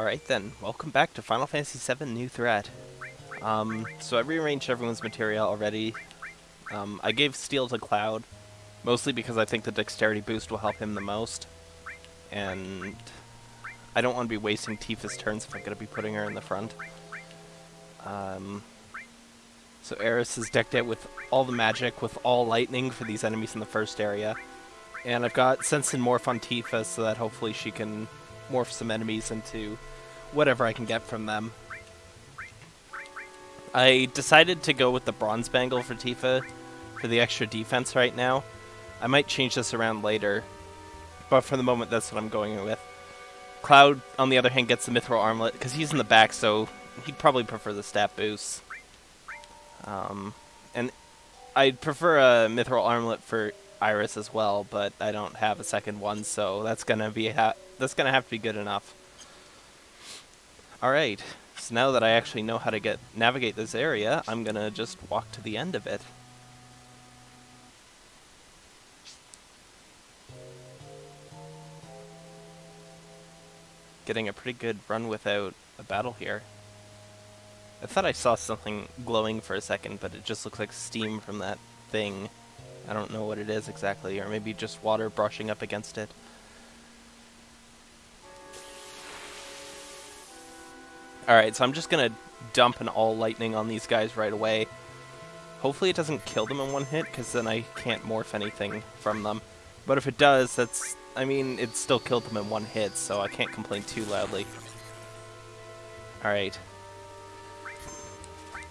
Alright then, welcome back to Final Fantasy VII New Threat. Um, so I rearranged everyone's materia already. Um, I gave Steal to Cloud, mostly because I think the dexterity boost will help him the most. And I don't want to be wasting Tifa's turns if I'm going to be putting her in the front. Um, so Aeris is decked out with all the magic, with all lightning for these enemies in the first area. And I've got Sense and Morph on Tifa so that hopefully she can morph some enemies into whatever I can get from them. I decided to go with the Bronze Bangle for Tifa for the extra defense right now. I might change this around later, but for the moment that's what I'm going with. Cloud, on the other hand, gets the Mithril Armlet, because he's in the back, so he'd probably prefer the stat boost. Um, and I'd prefer a Mithril Armlet for Aeris as well, but I don't have a second one, so that's gonna be that's gonna have to be good enough. All right, so now that I actually know how to get navigate this area, I'm gonna just walk to the end of it. Getting a pretty good run without a battle here. I thought I saw something glowing for a second, but it just looks like steam from that thing. I don't know what it is exactly, or maybe just water brushing up against it. Alright, so I'm just gonna dump an all lightning on these guys right away. Hopefully it doesn't kill them in one hit, because then I can't morph anything from them. But if it does, that's... I mean, it still killed them in one hit, so I can't complain too loudly. Alright.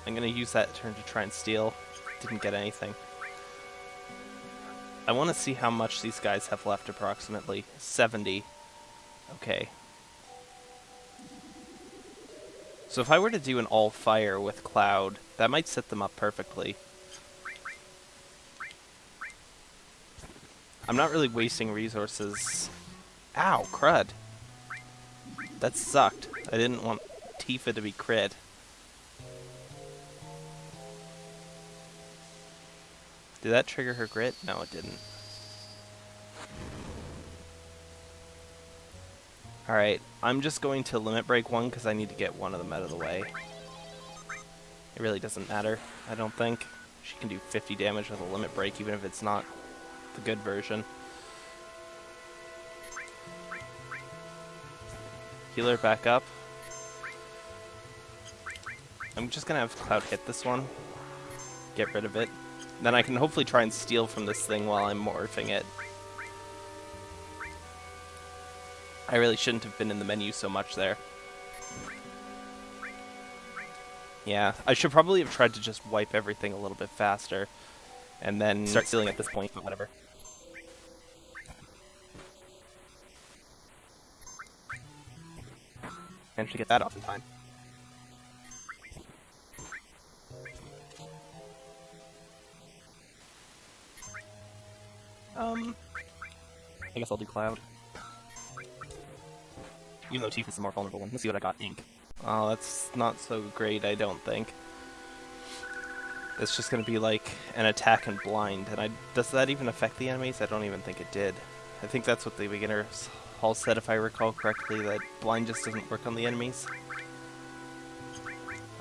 I'm gonna use that turn to try and steal. Didn't get anything. I want to see how much these guys have left approximately. 70. Okay. So if I were to do an all fire with Cloud, that might set them up perfectly. I'm not really wasting resources. Ow, crud. That sucked. I didn't want Tifa to be crit. Did that trigger her grit? No, it didn't. Alright, I'm just going to limit break one because I need to get one of them out of the way. It really doesn't matter, I don't think. She can do 50 damage with a limit break even if it's not the good version. Healer back up. I'm just gonna have Cloud hit this one. Get rid of it. Then I can hopefully try and steal from this thing while I'm morphing it. I really shouldn't have been in the menu so much there. Yeah, I should probably have tried to just wipe everything a little bit faster. And then start stealing at this point, but whatever. Managed to get that off in time. Um, I guess I'll do Cloud. Even though Tifa's the more vulnerable one. Let's see what I got. Ink. Oh, that's not so great, I don't think. It's just going to be like an attack and blind, and I does that even affect the enemies? I don't even think it did. I think that's what the beginner's hall said, if I recall correctly, that blind just doesn't work on the enemies.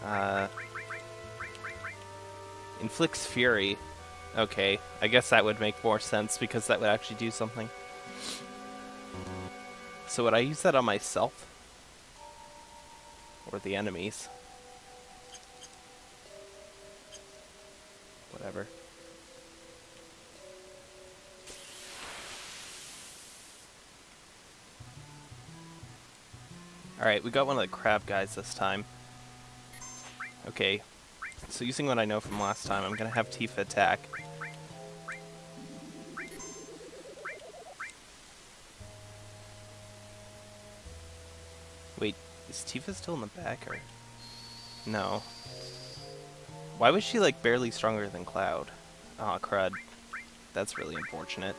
Uh, inflicts fury. Okay, I guess that would make more sense because that would actually do something. So would I use that on myself? Or the enemies? Whatever. Alright, we got one of the crab guys this time. Okay, so using what I know from last time, I'm to have Tifa attack. Is Tifa still in the back, or...? No. Why was she, like, barely stronger than Cloud? Aw, oh, crud. That's really unfortunate.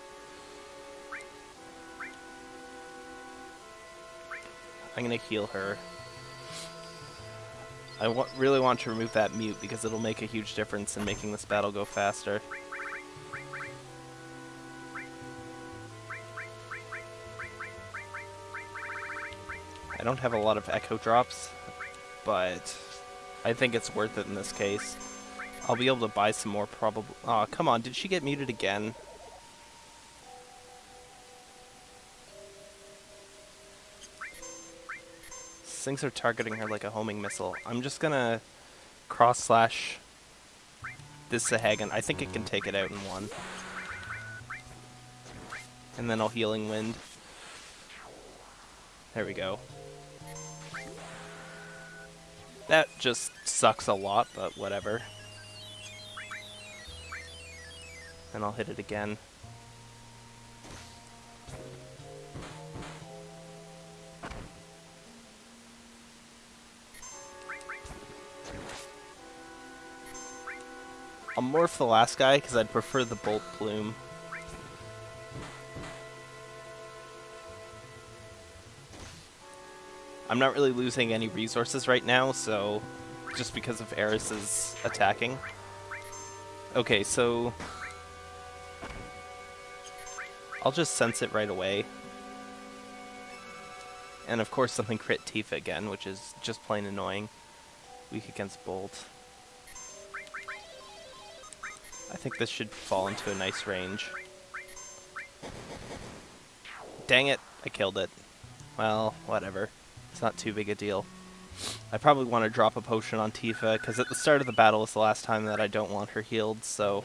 I'm gonna heal her. I wa really want to remove that mute because it'll make a huge difference in making this battle go faster. I don't have a lot of Echo Drops, but I think it's worth it in this case. I'll be able to buy some more probably. Oh, come on, did she get muted again? Things are targeting her like a homing missile. I'm just gonna cross slash this Sahagin. I think it can take it out in one. And then I'll Healing Wind. There we go. That just sucks a lot, but whatever. And I'll hit it again. I'll morph the last guy because I'd prefer the Bolt Plume. I'm not really losing any resources right now, so just because of Aeris's attacking. Okay, so I'll just sense it right away. And of course something crit Tifa again, which is just plain annoying. Weak against Bolt. I think this should fall into a nice range. Dang it, I killed it. Well, whatever. It's not too big a deal. I probably want to drop a potion on Tifa, because at the start of the battle is the last time that I don't want her healed, so...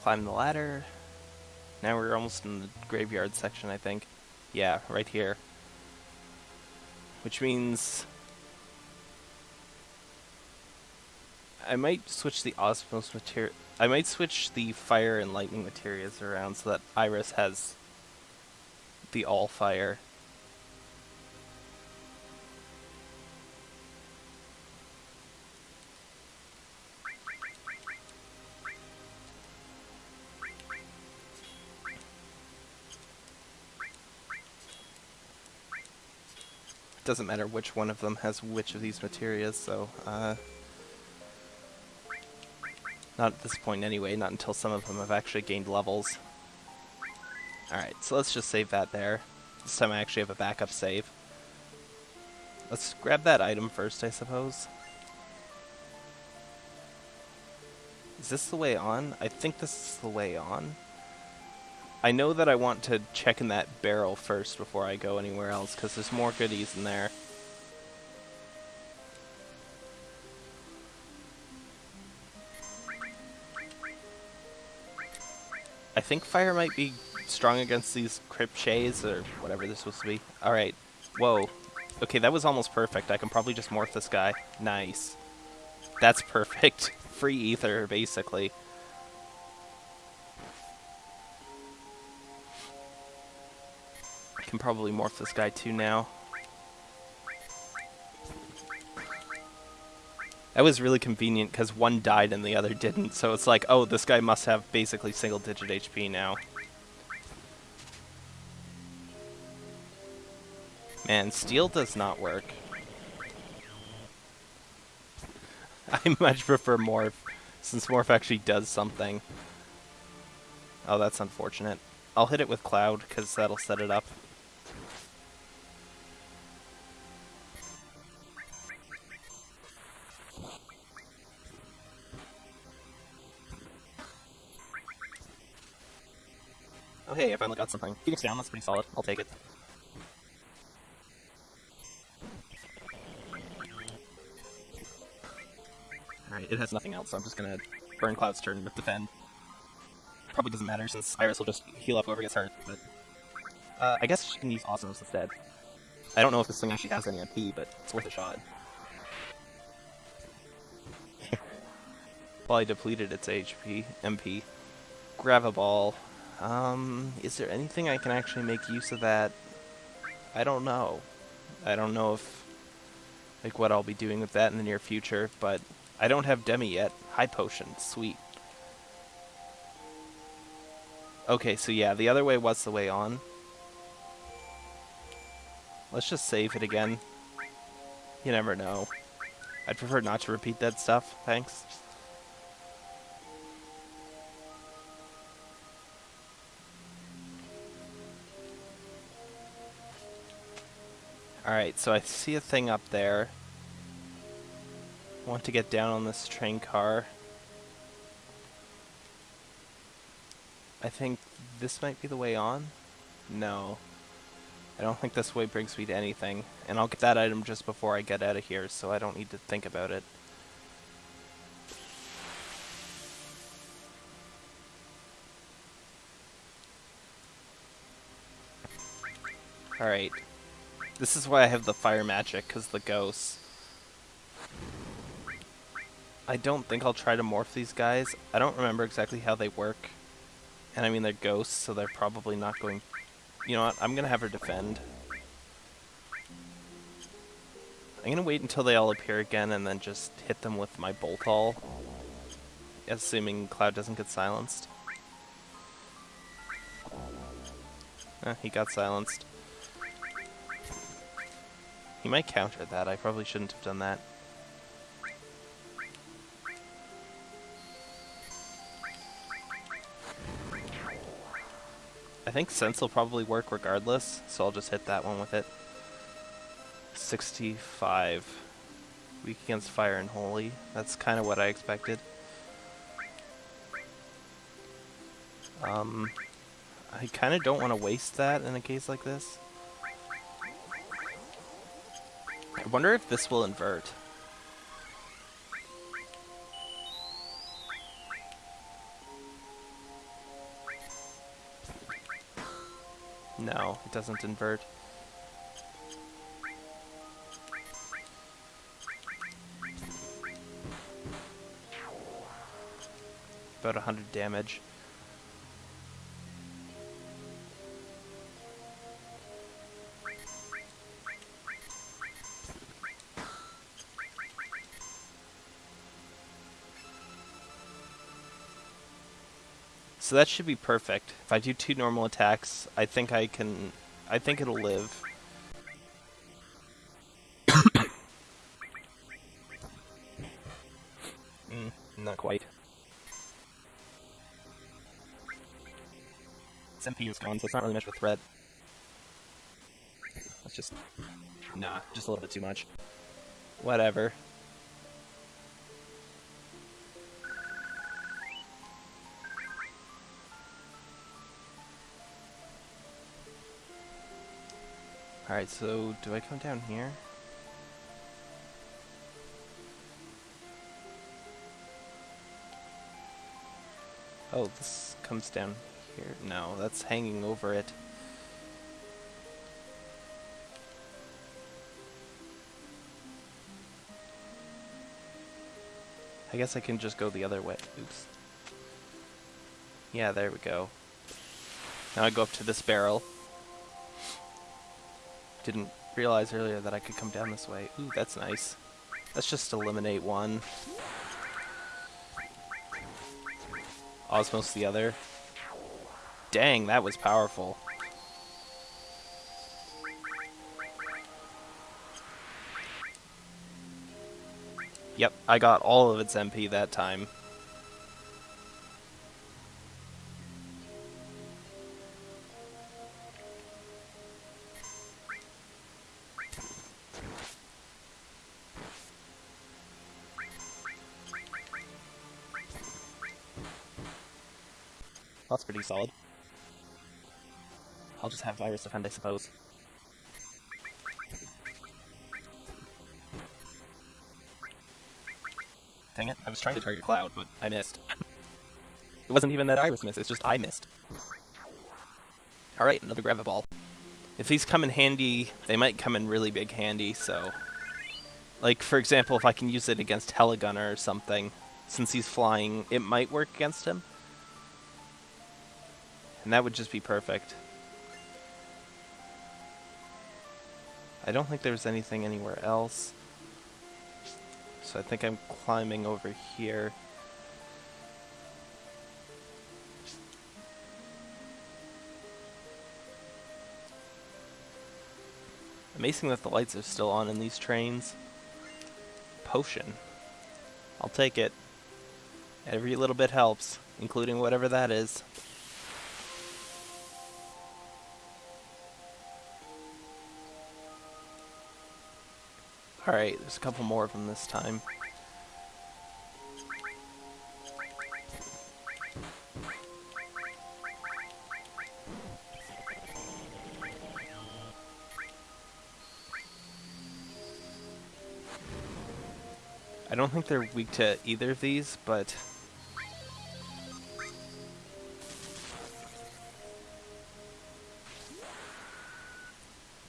Climb the ladder. Now we're almost in the graveyard section, I think. Yeah, right here. Which means... I might switch the Osmos materia... I might switch the fire and lightning materials around so that Aeris has the all fire. doesn't matter which one of them has which of these materials, so uh, not at this point anyway, not until some of them have actually gained levels. Alright, so let's just save that there. This time I actually have a backup save. Let's grab that item first, I suppose. Is this the way on? I think this is the way on. I know that I want to check in that barrel first before I go anywhere else, because there's more goodies in there. I think fire might be strong against these Cripshays, or whatever this supposed to be. Alright. Whoa. Okay, that was almost perfect. I can probably just morph this guy. Nice. That's perfect. Free ether, basically. I can probably morph this guy too now. That was really convenient because one died and the other didn't, so it's like, oh, this guy must have basically single-digit HP now. Man, steal does not work. I much prefer Morph, since Morph actually does something. Oh, that's unfortunate. I'll hit it with Cloud, because that'll set it up. Hey, I finally got something. Phoenix down, that's pretty solid. I'll take it. Alright, it has nothing else, so I'm just gonna burn Cloud's turn with Defend. Probably doesn't matter since Aeris will just heal up whoever gets hurt, but... Uh, I guess she can use Osmos instead. I don't know if this thing actually has any MP, but it's worth a shot. I depleted its HP, MP. Graviball. Um, is there anything I can actually make use of that? I don't know. I don't know if, like, what I'll be doing with that in the near future, but I don't have Demi yet. High Potion, sweet. Okay, so yeah, the other way was the way on. Let's just save it again. You never know. I'd prefer not to repeat that stuff, thanks. Alright, so I see a thing up there. want to get down on this train car. I think this might be the way on? No. I don't think this way brings me to anything. And I'll get that item just before I get out of here, so I don't need to think about it. Alright. This is why I have the fire magic, because the ghosts. I don't think I'll try to morph these guys. I don't remember exactly how they work. And I mean, they're ghosts, so they're probably not going... You know what? I'm going to have her defend. I'm going to wait until they all appear again and then just hit them with my bolt all. Assuming Cloud doesn't get silenced. Eh, he got silenced. He might counter that. I probably shouldn't have done that. I think Sense will probably work regardless, so I'll just hit that one with it. 65. Weak against Fire and Holy. That's kind of what I expected. Um, I kind of don't want to waste that in a case like this. I wonder if this will invert. No, it doesn't invert. About 100 damage. So that should be perfect. If I do two normal attacks, I think I can... I think it'll live. mm, not quite. Its MP is gone, so it's not really much of a threat. That's just... Nah, just a little bit too much. Whatever. Alright, so do I come down here? Oh, this comes down here. No, that's hanging over it. I guess I can just go the other way. Oops. Yeah, there we go. Now I go up to this barrel. Didn't realize earlier that I could come down this way. Ooh, that's nice. Let's just eliminate one. Osmos the other. Dang, that was powerful. Yep, I got all of its MP that time. Pretty solid. I'll just have Virus defend, I suppose. Dang it, I was trying to target Cloud, but I missed. it wasn't even that Aeris missed, it's just I missed. Alright, another Graviball. If these come in handy, they might come in really big handy, so... Like, for example, if I can use it against Heligunner or something, since he's flying, it might work against him. And that would just be perfect. I don't think there's anything anywhere else. So I think I'm climbing over here. Amazing that the lights are still on in these trains. Potion. I'll take it. Every little bit helps, including whatever that is. Alright, there's a couple more of them this time. I don't think they're weak to either of these, but...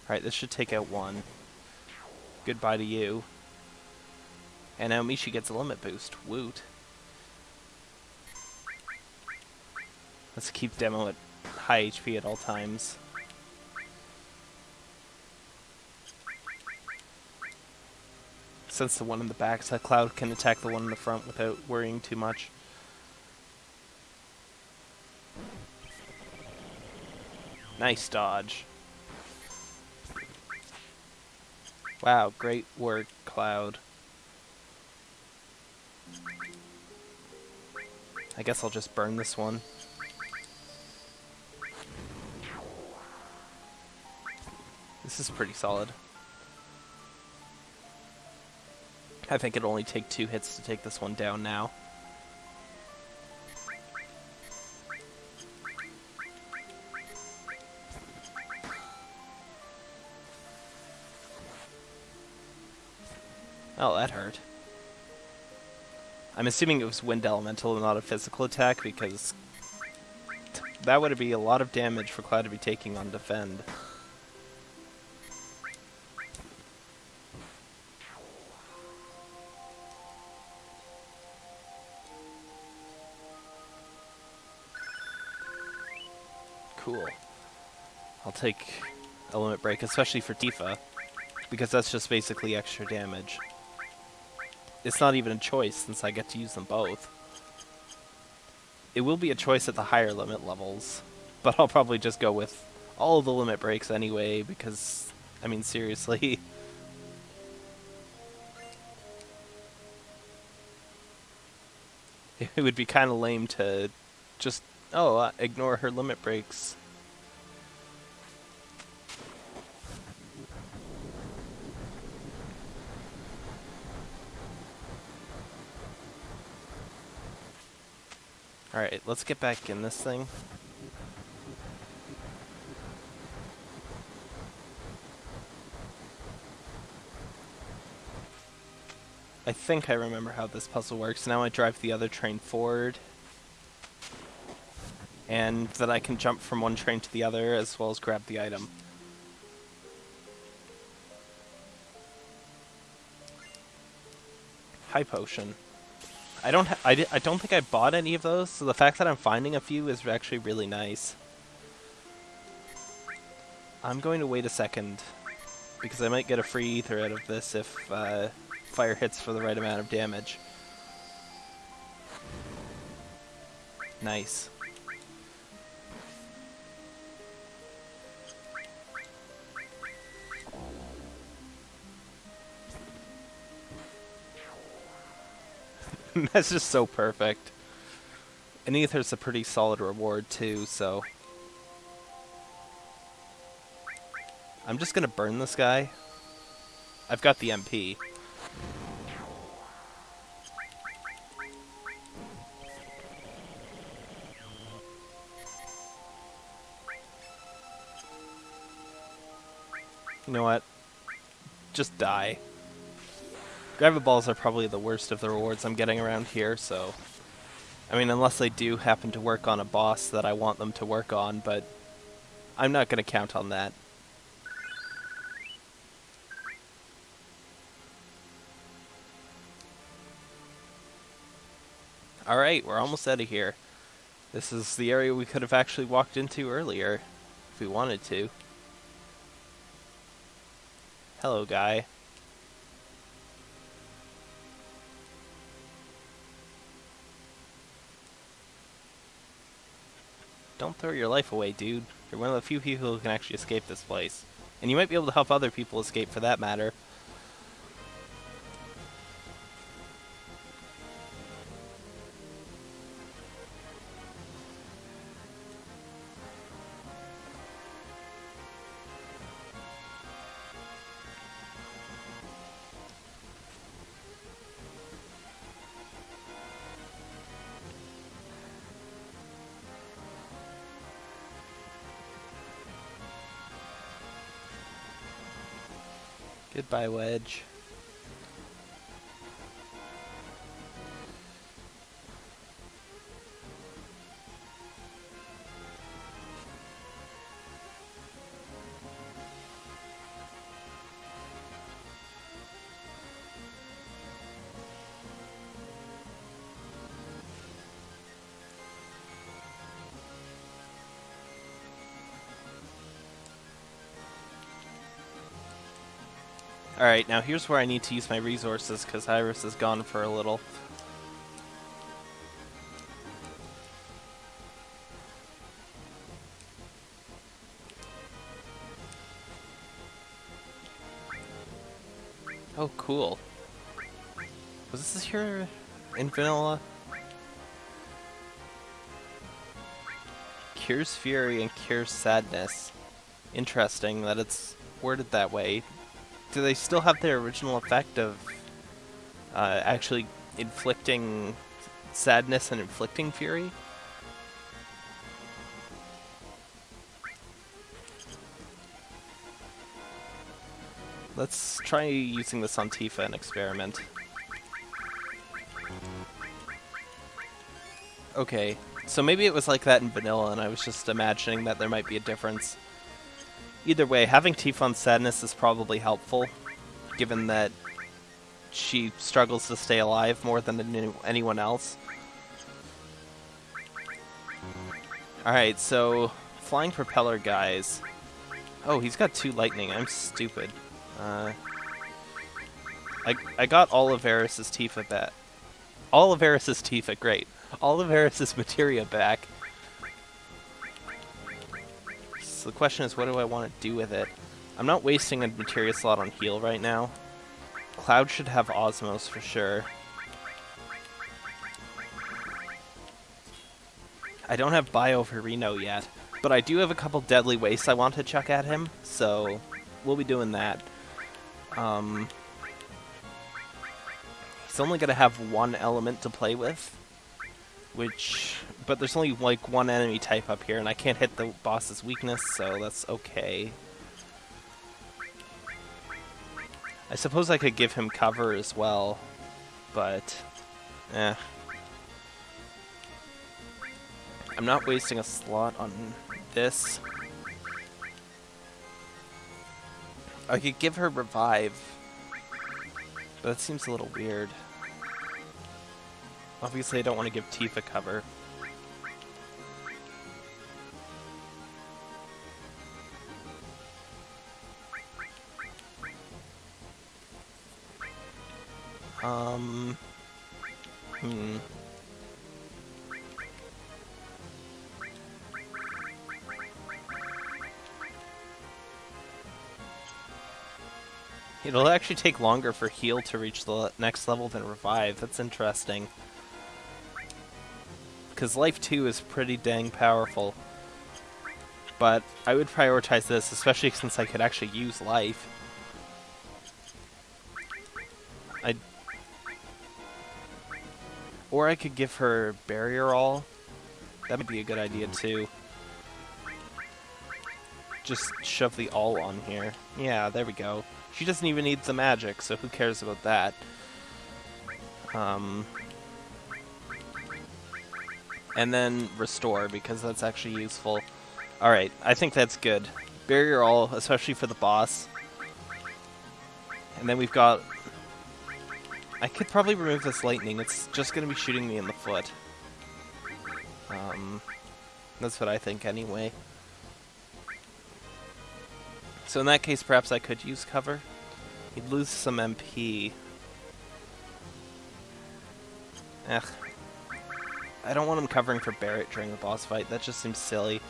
Alright, this should take out one. Goodbye to you. And now gets a limit boost. Woot. Let's keep Demo at high HP at all times. Since the one in the back, so Cloud can attack the one in the front without worrying too much. Nice dodge. Wow, great work, Cloud. I guess I'll just burn this one. This is pretty solid. I think it'll only take two hits to take this one down now. That hurt. I'm assuming it was wind elemental and not a physical attack because that would be a lot of damage for Cloud to be taking on defend. Cool. I'll take limit break, especially for Tifa, because that's just basically extra damage. It's not even a choice since I get to use them both. It will be a choice at the higher limit levels, but I'll probably just go with all the limit breaks anyway, because, I mean, seriously. it would be kind of lame to just Oh, uh, ignore her limit breaks. Alright, let's get back in this thing. I think I remember how this puzzle works. Now I drive the other train forward and that I can jump from one train to the other as well as grab the item. High potion. I don't I, I don't think I bought any of those, so the fact that I'm finding a few is actually really nice. I'm going to wait a second, because I might get a free ether out of this if uh, fire hits for the right amount of damage. Nice. That's just so perfect. And Ether's a pretty solid reward too, so... I'm just gonna burn this guy. I've got the MP. You know what? Just die. Graviballs are probably the worst of the rewards I'm getting around here, so... I mean, unless they do happen to work on a boss that I want them to work on, but I'm not going to count on that. Alright, we're almost out of here. This is the area we could have actually walked into earlier, if we wanted to. Hello, guy. Don't throw your life away, dude. You're one of the few people who can actually escape this place. And you might be able to help other people escape for that matter. Goodbye, Wedge. Alright, now here's where I need to use my resources, because Aeris is gone for a little. Oh, cool. Was this here in vanilla? Cures Fury and Cures Sadness. Interesting that it's worded that way. Do they still have their original effect of uh, actually inflicting sadness and inflicting fury? Let's try using this on Tifa and experiment. Okay, so maybe it was like that in vanilla and I was just imagining that there might be a difference. Either way, having Tifa on Sadness is probably helpful, given that she struggles to stay alive more than anyone else. Alright, so flying propeller guys. Oh, he's got two lightning. I'm stupid. Uh, I, I of Oliveris' Tifa back. Oliveris' Tifa, great. Oliveris' Materia back. So the question is, what do I want to do with it? I'm not wasting a materia slot on heal right now. Cloud should have Osmos for sure. I don't have Bio for Reno yet, but I do have a couple Deadly Wastes I want to chuck at him, so we'll be doing that. Um, he's only going to have one element to play with, which but there's only like one enemy type up here, and I can't hit the boss's weakness, so that's okay. I suppose I could give him cover as well, but eh. I'm not wasting a slot on this. I could give her revive, but that seems a little weird. Obviously I don't want to give Tifa cover. Um. Hmm. It'll actually take longer for heal to reach the next level than revive. That's interesting. Because life 2 is pretty dang powerful. But I would prioritize this, especially since I could actually use life. Or I could give her Barrier All. That would be a good idea too. Just shove the all on here. Yeah, there we go. She doesn't even need the magic, so who cares about that? Um, and then restore, because that's actually useful. Alright, I think that's good. Barrier all, especially for the boss. And then we've got I could probably remove this lightning. It's just going to be shooting me in the foot. Um, that's what I think anyway. So in that case, perhaps I could use cover. He'd lose some MP. Ugh. I don't want him covering for Barret during the boss fight. That just seems silly.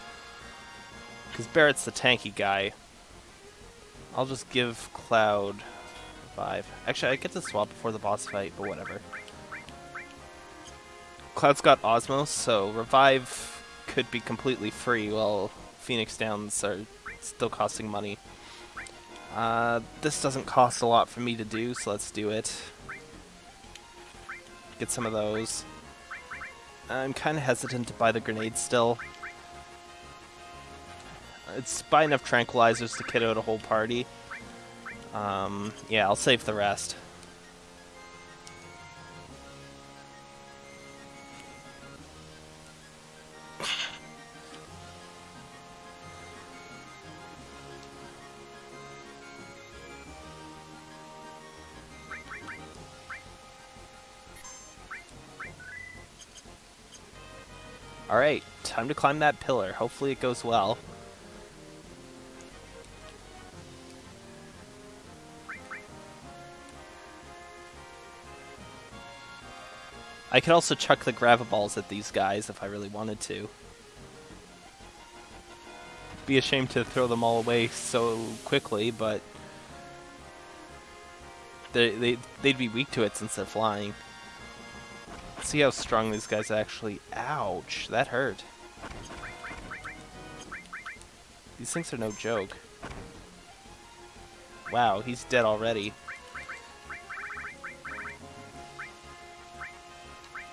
Because Barret's the tanky guy. I'll just give Cloud five. Actually, I get to swap before the boss fight, but whatever. Cloud's got Osmos, so Revive could be completely free while Phoenix Downs are still costing money. Uh, this doesn't cost a lot for me to do, so let's do it. Get some of those. I'm kind of hesitant to buy the grenade still. It's buy enough tranquilizers to kit out a whole party. Um, yeah, I'll save the rest. Alright, time to climb that pillar. Hopefully it goes well. I could also chuck the Graviballs at these guys if I really wanted to. Be ashamed to throw them all away so quickly, but they, they, they'd be weak to it since they're flying. Let's see how strong these guys actually... Ouch, that hurt. These things are no joke. Wow, he's dead already.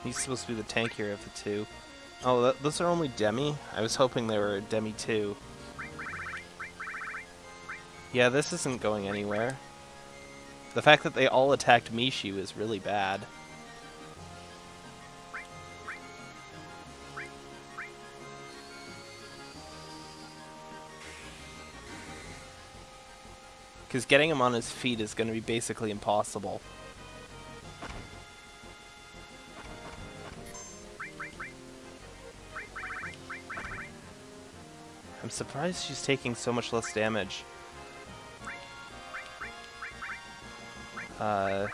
He's supposed to be the tankier of the two. Oh, those are only Demi? I was hoping they were Demi too. Yeah, this isn't going anywhere. The fact that they all attacked Mishu is really bad. Because getting him on his feet is going to be basically impossible. Surprised she's taking so much less damage. Uh...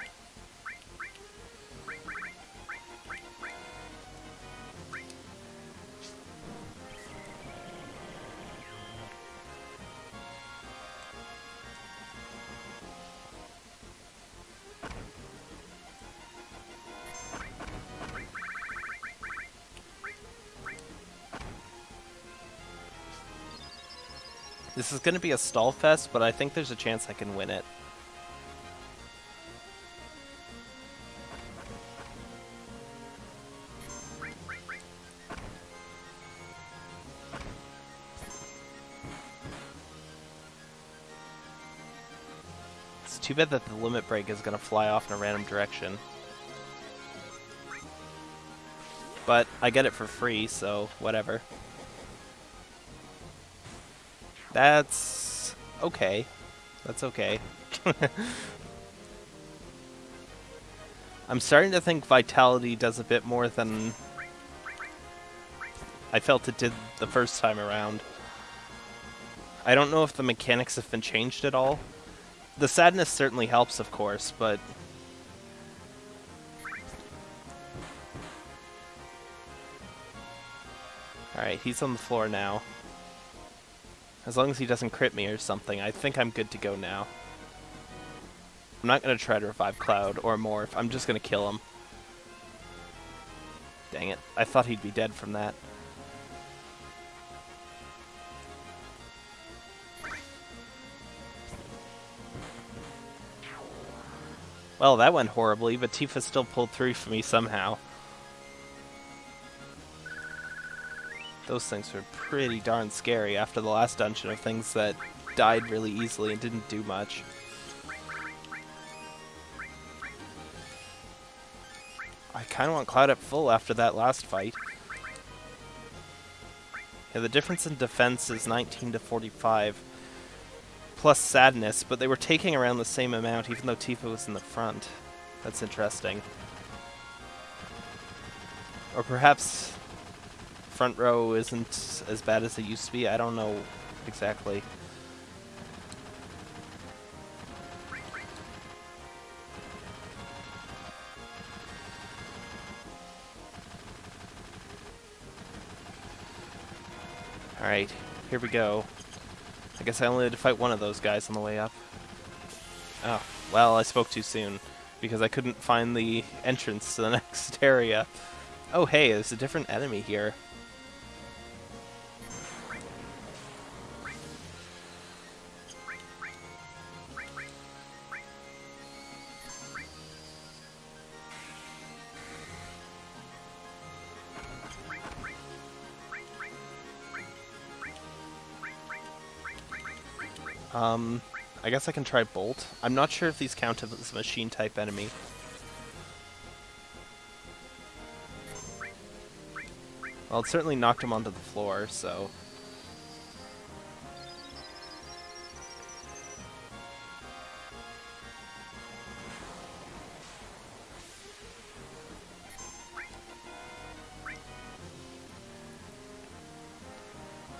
is going to be a stall fest, but I think there's a chance I can win it. It's too bad that the limit break is going to fly off in a random direction. But I get it for free, so whatever. That's okay. That's okay. I'm starting to think Vitality does a bit more than I felt it did the first time around. I don't know if the mechanics have been changed at all. The sadness certainly helps, of course, but... Alright, he's on the floor now. As long as he doesn't crit me or something, I think I'm good to go now. I'm not going to try to revive Cloud or Morph. I'm just going to kill him. Dang it. I thought he'd be dead from that. Well, that went horribly, but Tifa still pulled through for me somehow. Those things were pretty darn scary after the last dungeon of things that died really easily and didn't do much. I kind of want Cloud up full after that last fight. Yeah, the difference in defense is 19 to 45, plus sadness, but they were taking around the same amount even though Tifa was in the front. That's interesting. Or perhaps front row isn't as bad as it used to be. I don't know exactly. Alright, here we go. I guess I only had to fight one of those guys on the way up. Oh, well, I spoke too soon, because I couldn't find the entrance to the next area. Oh hey, there's a different enemy here. Um, I guess I can try Bolt. I'm not sure if these count as a machine type enemy. Well, it certainly knocked him onto the floor, so...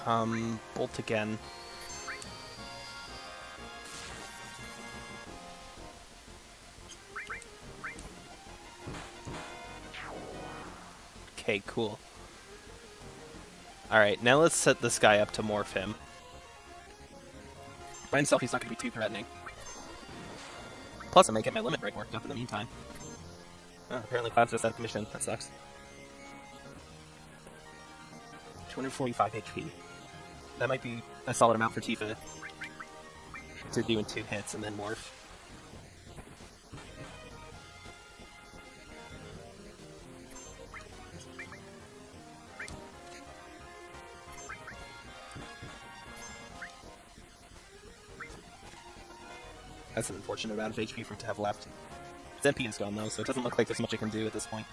Um, Bolt again. Okay, cool. Alright, now let's set this guy up to morph him. By himself, he's not going to be too threatening. Plus, I may get my limit break worked up in the meantime. Oh, apparently Cloud's just out of commission. That sucks. 245 HP. That might be a solid amount for Tifa to do in two hits and then morph. That's an unfortunate amount of HP for it to have left. Its MP is gone though, so it doesn't look like there's much it can do at this point.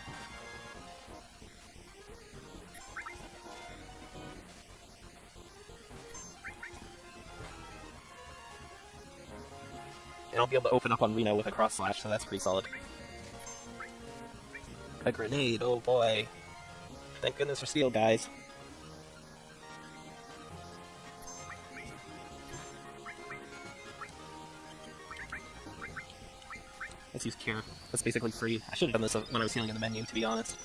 And I'll be able to open up on Reno with a cross slash, so that's pretty solid. A grenade, oh boy. Thank goodness for steal, guys. Use Cure. That's basically free. I should have done this when I was healing in the menu, to be honest.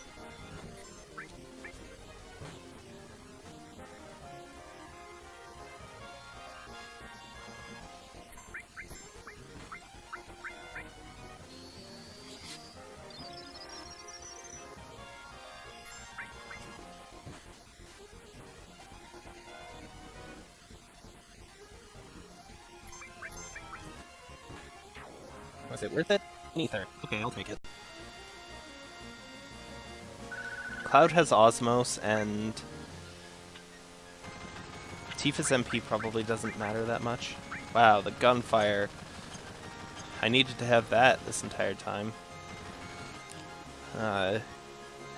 Was it worth it? Okay, I'll take it. Cloud has Osmose, and Tifa's MP probably doesn't matter that much. Wow, the gunfire. I needed to have that this entire time. Uh,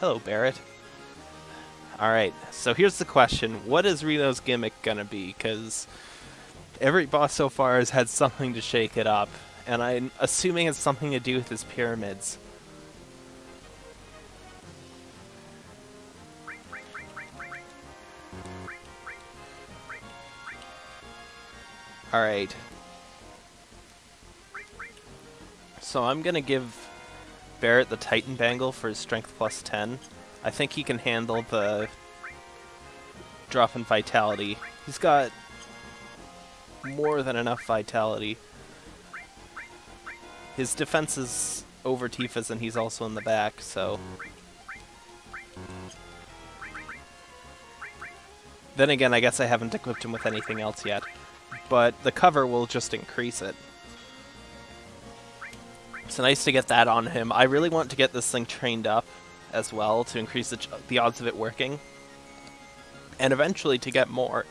hello, Barret. Alright, so here's the question. What is Reno's gimmick gonna be? Because every boss so far has had something to shake it up and I'm assuming it's something to do with his pyramids. Alright. So I'm gonna give Barret the Titan Bangle for his strength plus 10. I think he can handle the drop in vitality. He's got more than enough vitality. His defense is over Tifa's and he's also in the back, so... Then again, I guess I haven't equipped him with anything else yet. But the cover will just increase it. It's nice to get that on him. I really want to get this thing trained up as well to increase the, the odds of it working. And eventually to get more,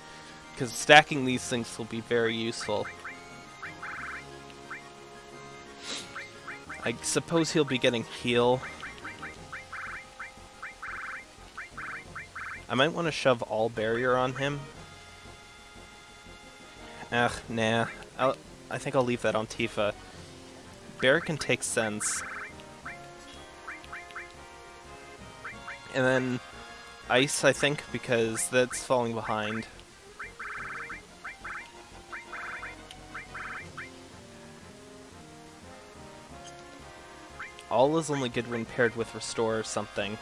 because stacking these things will be very useful. I suppose he'll be getting heal. I might want to shove all barrier on him. Ugh, nah. I'll, I think I'll leave that on Tifa. Barret can take sense. And then Ice, I think, because that's falling behind. All is only good when paired with Restore or something.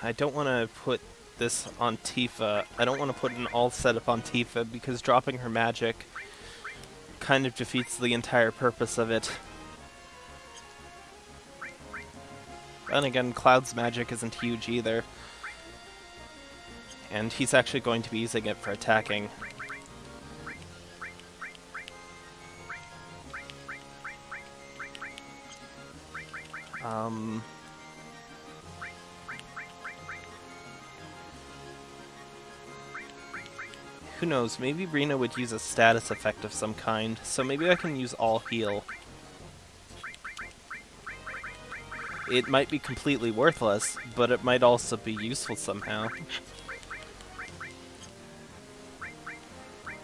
I don't want to put this on Tifa. I don't want to put an all setup on Tifa because dropping her magic kind of defeats the entire purpose of it. Then again, Cloud's magic isn't huge either. And he's actually going to be using it for attacking. Um... Who knows, maybe Reno would use a status effect of some kind, so maybe I can use all heal. It might be completely worthless, but it might also be useful somehow.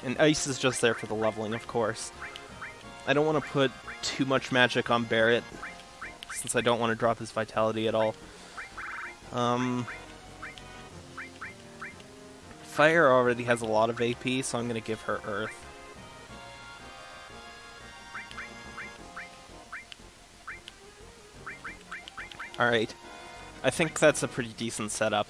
And ice is just there for the leveling, of course. I don't want to put too much magic on Barret, since I don't want to drop his vitality at all. Um, Fire already has a lot of AP, so I'm going to give her Earth. Alright. I think that's a pretty decent setup.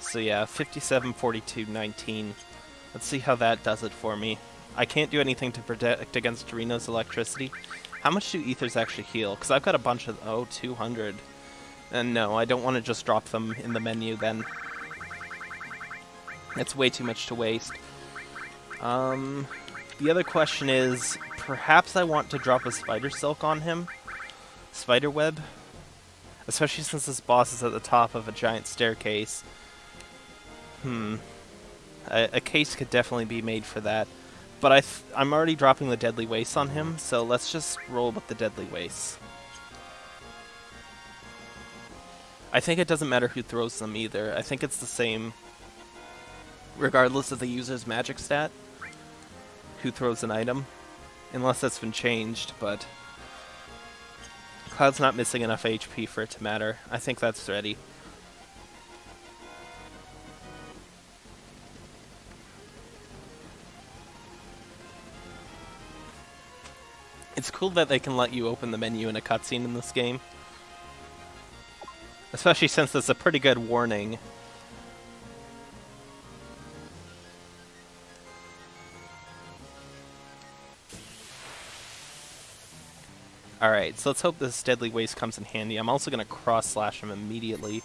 So yeah, 57, 42, 19. Let's see how that does it for me. I can't do anything to protect against Reno's electricity. How much do ethers actually heal? Because I've got a bunch of... Oh, 200. And no, I don't want to just drop them in the menu then. That's way too much to waste. Um, the other question is, perhaps I want to drop a spider silk on him? Spider web? Especially since this boss is at the top of a giant staircase. Hmm. A, a case could definitely be made for that. But I I'm already dropping the Deadly Waste on him, so let's just roll with the Deadly Waste. I think it doesn't matter who throws them either. I think it's the same regardless of the user's magic stat, who throws an item, unless that's been changed, but Cloud's not missing enough HP for it to matter. I think that's ready. It's cool that they can let you open the menu in a cutscene in this game. Especially since it's a pretty good warning. Alright, so let's hope this Deadly Waste comes in handy. I'm also going to cross-slash him immediately.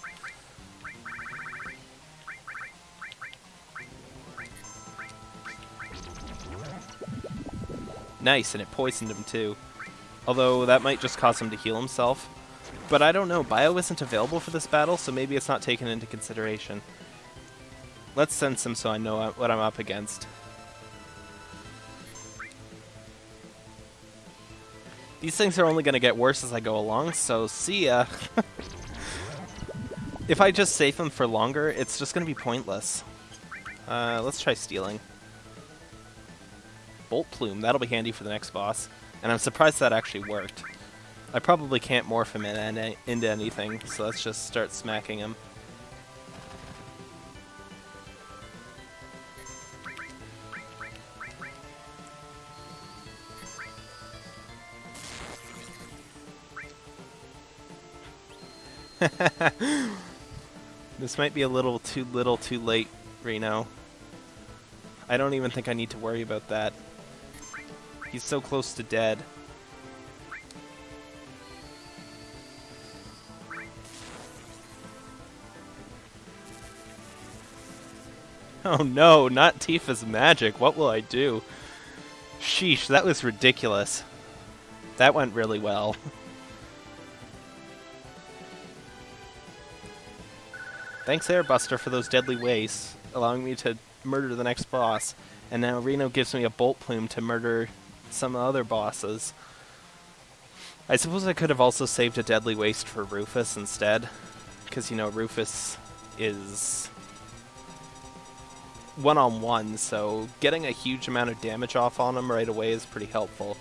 Nice, and it poisoned him too. Although that might just cause him to heal himself. But I don't know, Bio isn't available for this battle, so maybe it's not taken into consideration. Let's sense him so I know what I'm up against. These things are only going to get worse as I go along, so see ya. if I just save them for longer, it's just going to be pointless. Uh, let's try stealing. Bolt Plume. That'll be handy for the next boss. And I'm surprised that actually worked. I probably can't morph him in into anything, so let's just start smacking him. this might be a little too little too late, Reno. I don't even think I need to worry about that. He's so close to dead. Oh no, not Tifa's magic. What will I do? Sheesh, that was ridiculous. That went really well. Thanks Airbuster for those deadly wastes, allowing me to murder the next boss. And now Reno gives me a bolt plume to murder some other bosses. I suppose I could have also saved a Deadly Waste for Rufus instead. Because, you know, Rufus is one-on-one, -on -one, so getting a huge amount of damage off on him right away is pretty helpful.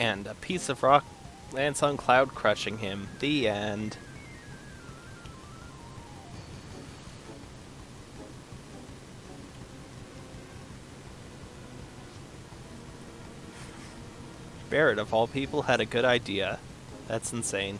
And a piece of rock lands on Cloud, crushing him. The end. Barret, of all people, had a good idea. That's insane.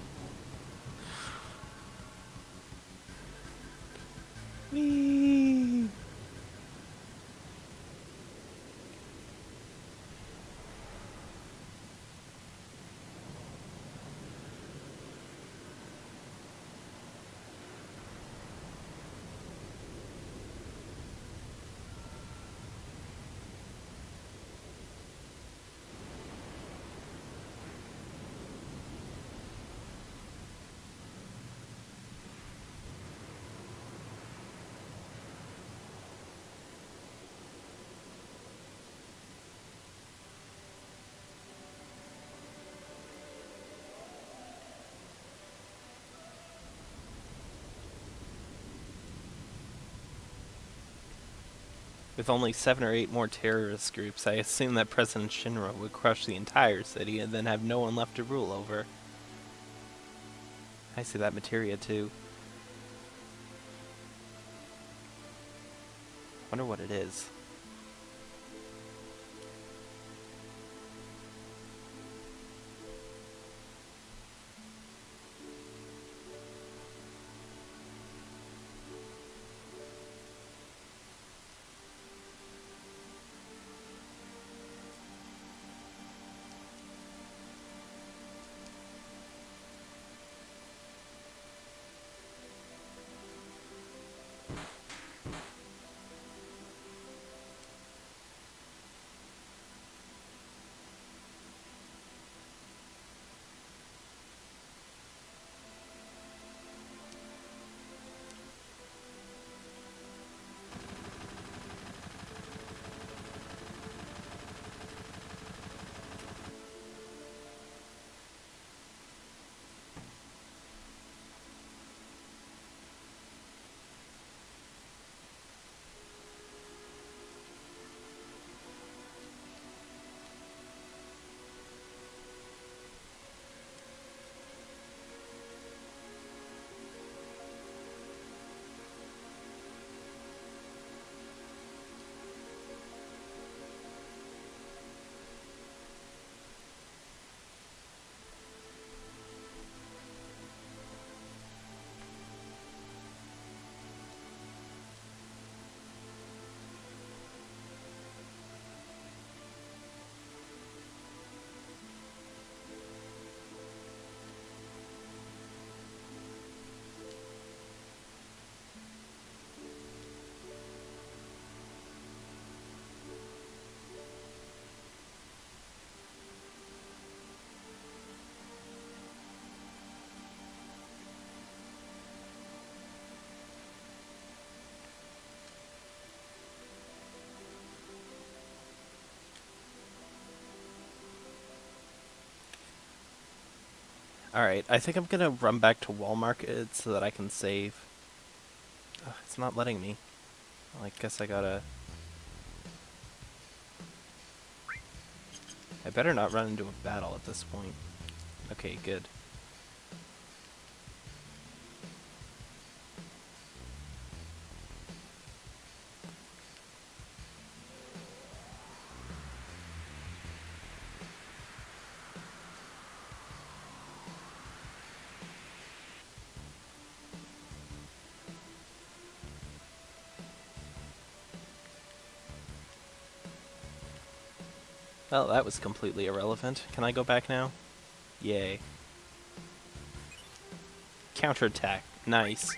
With only seven or eight more terrorist groups, I assume that President Shinra would crush the entire city and then have no one left to rule over. I see that materia too. Wonder what it is. Alright, I think I'm gonna run back to Wall Market so that I can save. Ugh, it's not letting me. Well, I guess I gotta... I better not run into a battle at this point. Okay, good. That was completely irrelevant. Can I go back now? Yay. Counterattack. Nice.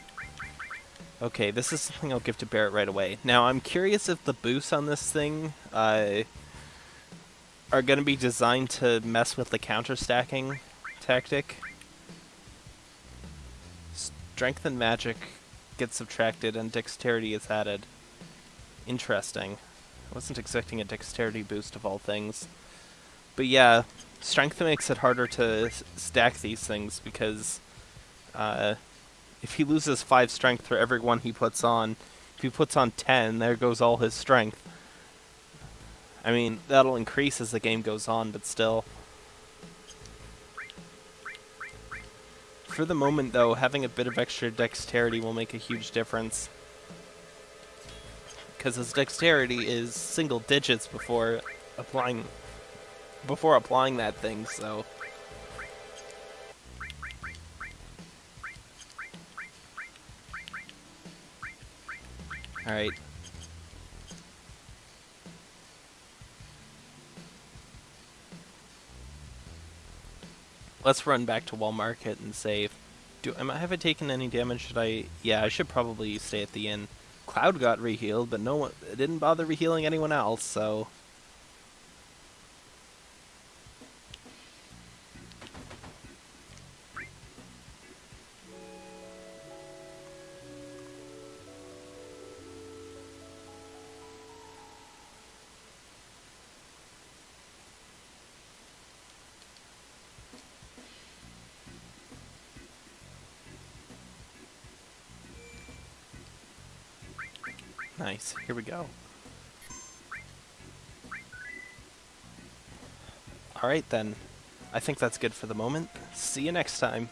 Okay, this is something I'll give to Barret right away. Now, I'm curious if the boosts on this thing uh, are going to be designed to mess with the counter-stacking tactic. Strength and magic get subtracted and dexterity is added. Interesting. I wasn't expecting a dexterity boost of all things. But yeah, strength makes it harder to stack these things because uh, if he loses 5 strength for every one he puts on, if he puts on 10, there goes all his strength. I mean, that'll increase as the game goes on, but still. For the moment, though, having a bit of extra dexterity will make a huge difference. Because his dexterity is single digits before applying before applying that thing, so Alright. Let's run back to Wall Market and save. Do am I have I taken any damage? Should I? Yeah, I should probably stay at the inn. Cloud got rehealed, but no one didn't bother rehealing anyone else. So Nice. Here we go. Alright then. I think that's good for the moment. See you next time.